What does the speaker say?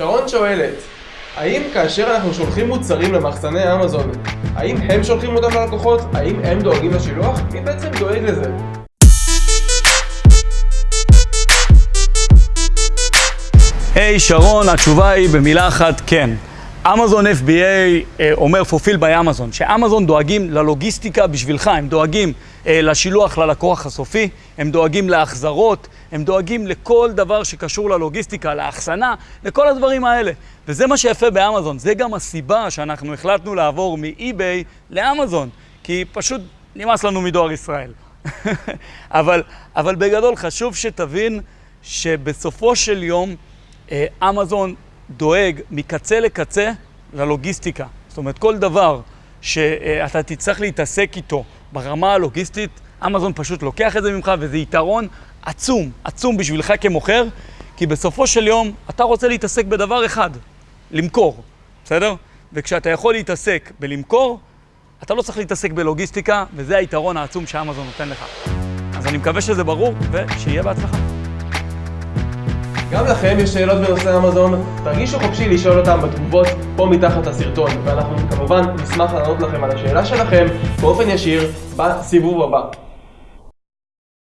שרון שואלת, האם כאשר אנחנו שולחים מוצרים למחסני אמזון, האם הם שולחים אותם ללקוחות? האם הם דואגים לשילוח? מי בעצם דואג לזה? היי hey, שרון, התשובה היא במילה אחת כן. אמזון FBA אה, אומר fulfill by אמזון, שאמזון דואגים ללוגיסטיקה בשבילך, הם דואגים אה, לשילוח ללקוח הסופי, הם דואגים להחזרות, הם דואגים לכל דבר שקשור ללוגיסטיקה, לאחסנה, לכל הדברים האלה. וזה מה שיפה באמזון, זה גם הסיבה שאנחנו החלטנו לעבור מאי-ביי לאמזון, כי פשוט נמאס לנו מדואר ישראל. אבל, אבל בגדול חשוב שתבין שבסופו של יום אה, אמזון דואג מקצה לקצה ללוגיסטיקה. זאת אומרת, כל דבר שאתה תצטרך להתעסק איתו ברמה הלוגיסטית, אמזון פשוט לוקח את זה ממך, וזה יתרון עצום, עצום בשבילך כמוכר, כי בסופו של יום אתה רוצה להתעסק בדבר אחד, למכור, בסדר? וכשאתה יכול להתעסק בלמכור, אתה לא צריך להתעסק בלוגיסטיקה, וזה היתרון העצום שאמזון נותן לך. אז אני מקווה שזה ברור, ושיהיה בהצלחה. גם לכם יש שאלות בנושא אמזון, תרגישו חופשי לשאול אותם בתגובות פה מתחת לסרטון, ואנחנו כמובן נשמח לענות לכם על השאלה שלכם באופן ישיר בסיבוב הבא.